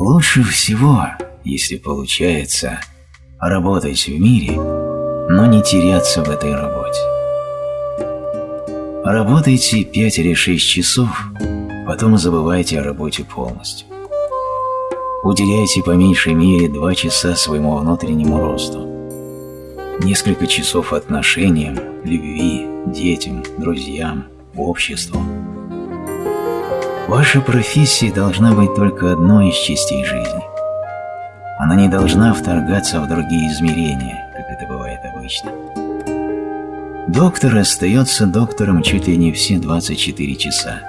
Лучше всего, если получается, работать в мире, но не теряться в этой работе. Работайте 5 или 6 часов, потом забывайте о работе полностью. Уделяйте по меньшей мере 2 часа своему внутреннему росту. Несколько часов отношениям, любви, детям, друзьям, обществу. Ваша профессия должна быть только одной из частей жизни. Она не должна вторгаться в другие измерения, как это бывает обычно. Доктор остается доктором чуть ли не все 24 часа.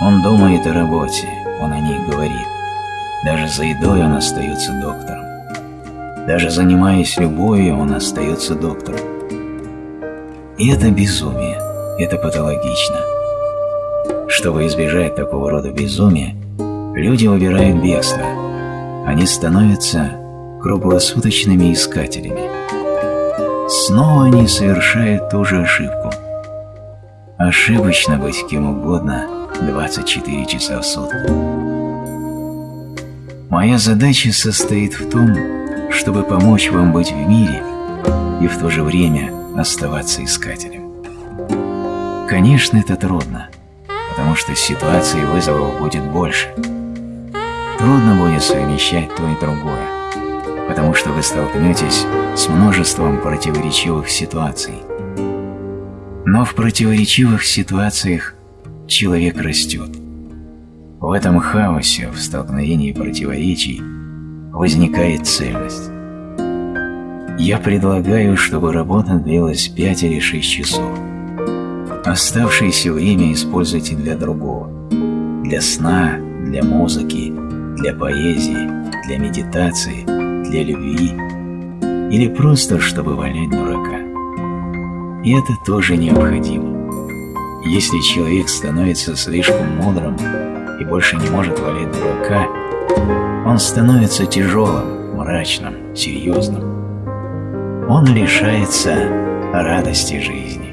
Он думает о работе, он о ней говорит. Даже за едой он остается доктором. Даже занимаясь любовью, он остается доктором. И это безумие, это патологично. Чтобы избежать такого рода безумия, люди выбирают бегство. Они становятся круглосуточными искателями. Снова они совершают ту же ошибку. Ошибочно быть кем угодно 24 часа в сутки. Моя задача состоит в том, чтобы помочь вам быть в мире и в то же время оставаться искателем. Конечно, это трудно – потому что ситуаций вызовов будет больше. Трудно будет совмещать то и другое, потому что вы столкнетесь с множеством противоречивых ситуаций. Но в противоречивых ситуациях человек растет. В этом хаосе, в столкновении противоречий, возникает цельность. Я предлагаю, чтобы работа длилась 5 или 6 часов. Оставшееся время используйте для другого. Для сна, для музыки, для поэзии, для медитации, для любви или просто, чтобы валять дурака. И это тоже необходимо. Если человек становится слишком мудрым и больше не может валять дурака, он становится тяжелым, мрачным, серьезным. Он лишается радости жизни.